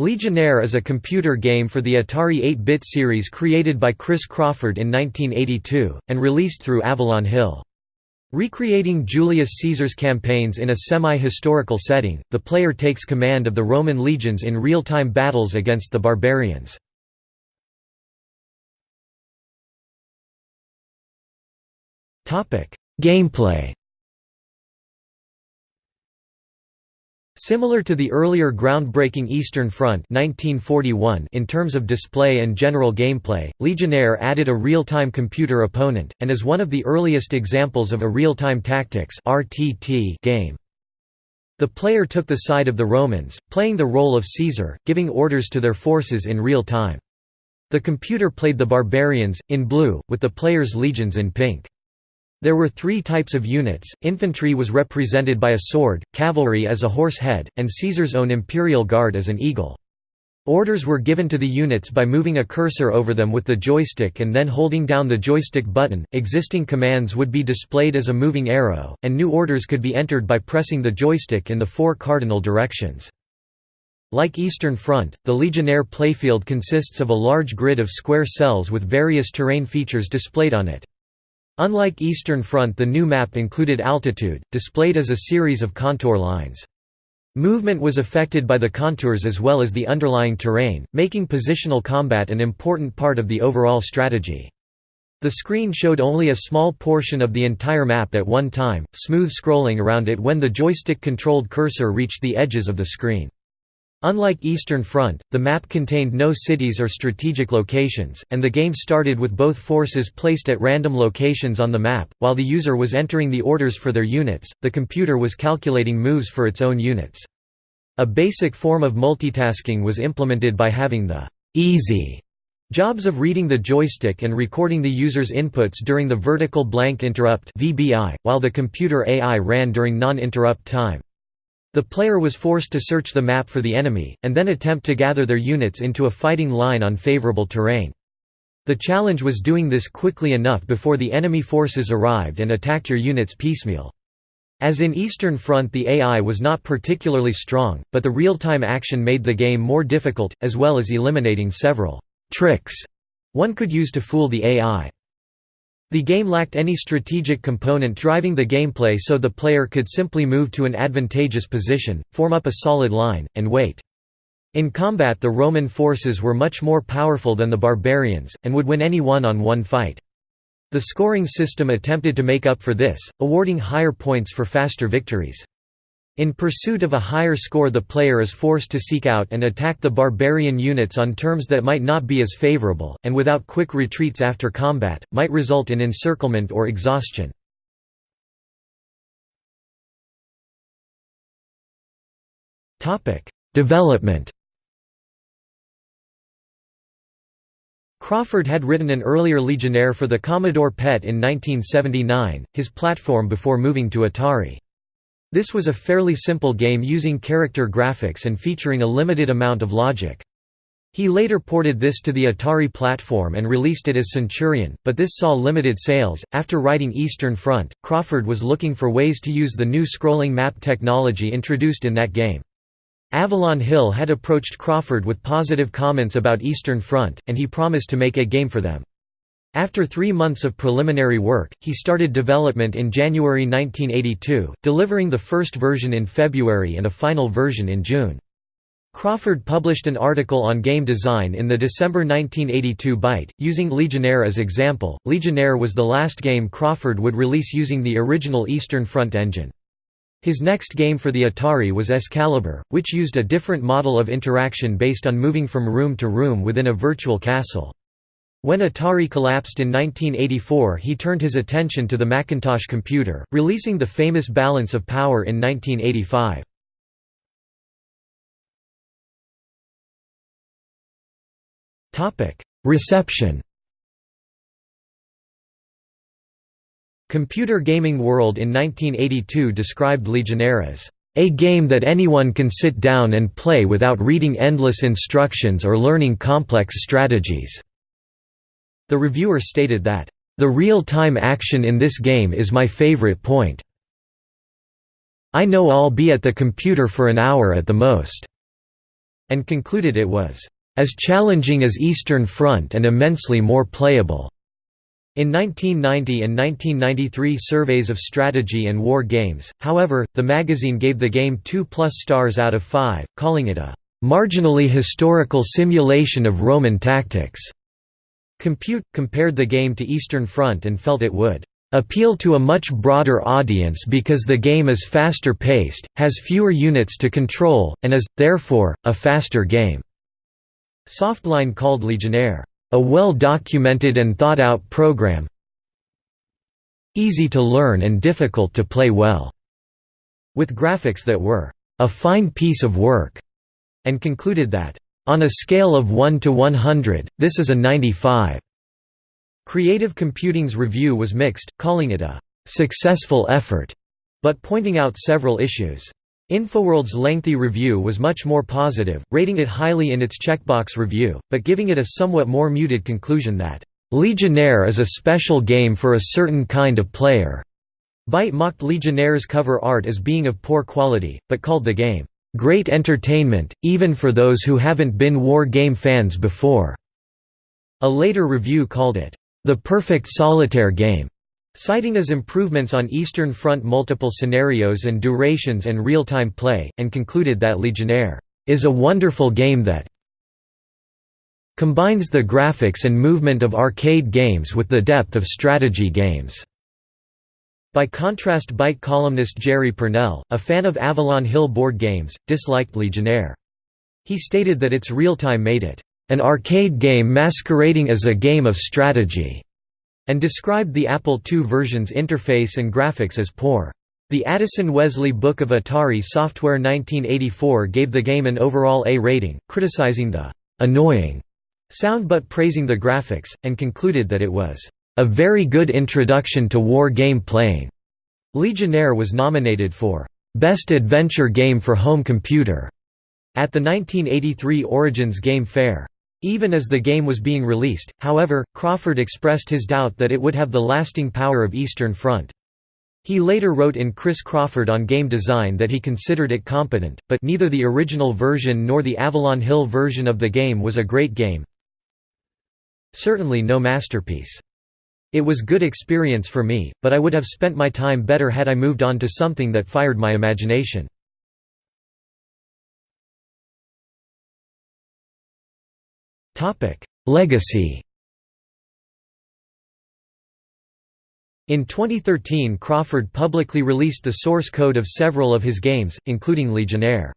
Legionnaire is a computer game for the Atari 8-bit series created by Chris Crawford in 1982, and released through Avalon Hill. Recreating Julius Caesar's campaigns in a semi-historical setting, the player takes command of the Roman legions in real-time battles against the barbarians. Gameplay Similar to the earlier groundbreaking Eastern Front 1941 in terms of display and general gameplay, Legionnaire added a real-time computer opponent, and is one of the earliest examples of a real-time tactics game. The player took the side of the Romans, playing the role of Caesar, giving orders to their forces in real time. The computer played the barbarians, in blue, with the player's legions in pink. There were three types of units, infantry was represented by a sword, cavalry as a horse head, and Caesar's own imperial guard as an eagle. Orders were given to the units by moving a cursor over them with the joystick and then holding down the joystick button. Existing commands would be displayed as a moving arrow, and new orders could be entered by pressing the joystick in the four cardinal directions. Like Eastern Front, the Legionnaire playfield consists of a large grid of square cells with various terrain features displayed on it. Unlike Eastern Front the new map included altitude, displayed as a series of contour lines. Movement was affected by the contours as well as the underlying terrain, making positional combat an important part of the overall strategy. The screen showed only a small portion of the entire map at one time, smooth scrolling around it when the joystick-controlled cursor reached the edges of the screen. Unlike Eastern Front, the map contained no cities or strategic locations, and the game started with both forces placed at random locations on the map. While the user was entering the orders for their units, the computer was calculating moves for its own units. A basic form of multitasking was implemented by having the easy jobs of reading the joystick and recording the user's inputs during the vertical blank interrupt (VBI), while the computer AI ran during non-interrupt time. The player was forced to search the map for the enemy, and then attempt to gather their units into a fighting line on favorable terrain. The challenge was doing this quickly enough before the enemy forces arrived and attacked your units piecemeal. As in Eastern Front the AI was not particularly strong, but the real-time action made the game more difficult, as well as eliminating several «tricks» one could use to fool the AI. The game lacked any strategic component driving the gameplay so the player could simply move to an advantageous position, form up a solid line, and wait. In combat the Roman forces were much more powerful than the barbarians, and would win any one-on-one -on -one fight. The scoring system attempted to make up for this, awarding higher points for faster victories. In pursuit of a higher score the player is forced to seek out and attack the barbarian units on terms that might not be as favorable, and without quick retreats after combat, might result in encirclement or exhaustion. Development Crawford had written an earlier Legionnaire for the Commodore PET in 1979, his platform before moving to Atari. This was a fairly simple game using character graphics and featuring a limited amount of logic. He later ported this to the Atari platform and released it as Centurion, but this saw limited sales. After writing Eastern Front, Crawford was looking for ways to use the new scrolling map technology introduced in that game. Avalon Hill had approached Crawford with positive comments about Eastern Front, and he promised to make a game for them. After three months of preliminary work, he started development in January 1982, delivering the first version in February and a final version in June. Crawford published an article on game design in the December 1982 Byte, using Legionnaire as example. Legionnaire was the last game Crawford would release using the original Eastern Front engine. His next game for the Atari was Excalibur, which used a different model of interaction based on moving from room to room within a virtual castle. When Atari collapsed in 1984 he turned his attention to the Macintosh computer, releasing the famous Balance of Power in 1985. Reception Computer Gaming World in 1982 described Legionnaire as a game that anyone can sit down and play without reading endless instructions or learning complex strategies. The reviewer stated that, "...the real-time action in this game is my favorite point. I know I'll be at the computer for an hour at the most." and concluded it was as challenging as Eastern Front and immensely more playable. In 1990 and 1993 surveys of strategy and war games, however, the magazine gave the game 2 plus stars out of 5, calling it a "...marginally historical simulation of Roman tactics." Compute, compared the game to Eastern Front and felt it would appeal to a much broader audience because the game is faster paced, has fewer units to control, and is, therefore, a faster game." Softline called Legionnaire, "...a well-documented and thought-out program easy to learn and difficult to play well," with graphics that were, "...a fine piece of work," and concluded that, "...on a scale of 1 to 100, this is a 95." Creative Computing's review was mixed, calling it a "...successful effort", but pointing out several issues. Infoworld's lengthy review was much more positive, rating it highly in its checkbox review, but giving it a somewhat more muted conclusion that, "...Legionnaire is a special game for a certain kind of player." Byte mocked Legionnaire's cover art as being of poor quality, but called the game, "...great entertainment, even for those who haven't been war game fans before." A later review called it, "...the perfect solitaire game." citing as improvements on Eastern Front multiple scenarios and durations and real-time play, and concluded that Legionnaire is a wonderful game that combines the graphics and movement of arcade games with the depth of strategy games." By contrast Byte columnist Jerry Pournelle, a fan of Avalon Hill board games, disliked Legionnaire. He stated that its real-time made it, "...an arcade game masquerading as a game of strategy." and described the Apple II version's interface and graphics as poor. The Addison Wesley Book of Atari Software 1984 gave the game an overall A rating, criticizing the «annoying» sound but praising the graphics, and concluded that it was «a very good introduction to war game playing». Legionnaire was nominated for «Best Adventure Game for Home Computer» at the 1983 Origins Game Fair. Even as the game was being released, however, Crawford expressed his doubt that it would have the lasting power of Eastern Front. He later wrote in Chris Crawford on game design that he considered it competent, but neither the original version nor the Avalon Hill version of the game was a great game. Certainly no masterpiece. It was good experience for me, but I would have spent my time better had I moved on to something that fired my imagination. Legacy In 2013 Crawford publicly released the source code of several of his games, including Legionnaire.